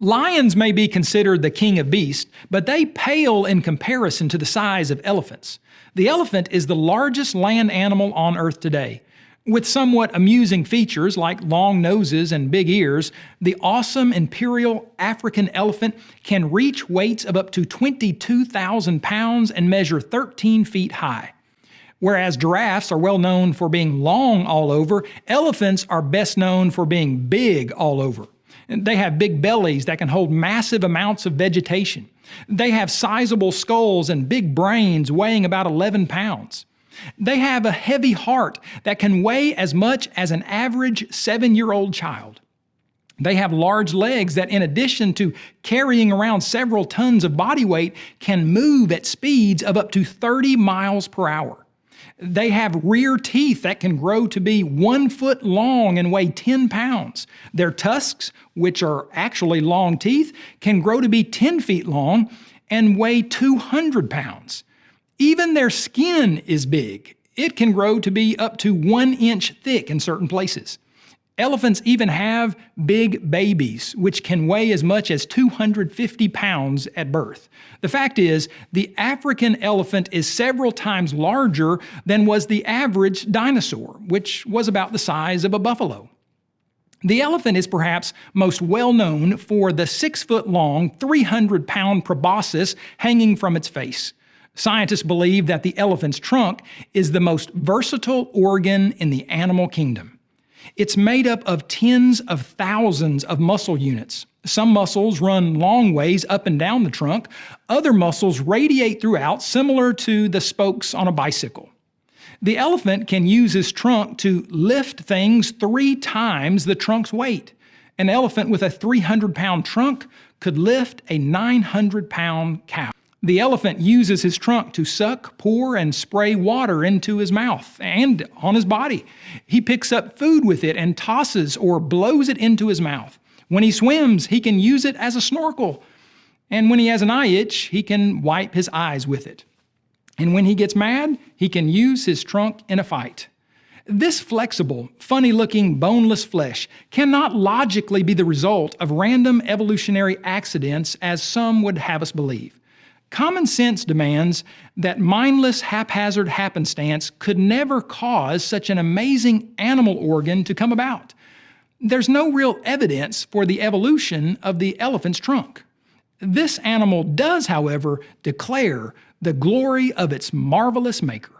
Lions may be considered the king of beasts, but they pale in comparison to the size of elephants. The elephant is the largest land animal on Earth today. With somewhat amusing features like long noses and big ears, the awesome imperial African elephant can reach weights of up to 22,000 pounds and measure 13 feet high. Whereas giraffes are well known for being long all over, elephants are best known for being big all over. They have big bellies that can hold massive amounts of vegetation. They have sizable skulls and big brains weighing about 11 pounds. They have a heavy heart that can weigh as much as an average seven year old child. They have large legs that, in addition to carrying around several tons of body weight, can move at speeds of up to 30 miles per hour. They have rear teeth that can grow to be one foot long and weigh 10 pounds. Their tusks, which are actually long teeth, can grow to be 10 feet long and weigh 200 pounds. Even their skin is big. It can grow to be up to one inch thick in certain places. Elephants even have big babies, which can weigh as much as 250 pounds at birth. The fact is, the African elephant is several times larger than was the average dinosaur, which was about the size of a buffalo. The elephant is perhaps most well known for the six foot long, 300 pound proboscis hanging from its face. Scientists believe that the elephant's trunk is the most versatile organ in the animal kingdom. It's made up of tens of thousands of muscle units. Some muscles run long ways up and down the trunk. Other muscles radiate throughout, similar to the spokes on a bicycle. The elephant can use his trunk to lift things three times the trunk's weight. An elephant with a 300 pound trunk could lift a 900 pound cow. The elephant uses his trunk to suck, pour, and spray water into his mouth and on his body. He picks up food with it and tosses or blows it into his mouth. When he swims, he can use it as a snorkel. And when he has an eye itch, he can wipe his eyes with it. And when he gets mad, he can use his trunk in a fight. This flexible, funny looking, boneless flesh cannot logically be the result of random evolutionary accidents as some would have us believe. Common sense demands that mindless, haphazard happenstance could never cause such an amazing animal organ to come about. There's no real evidence for the evolution of the elephant's trunk. This animal does, however, declare the glory of its marvelous maker.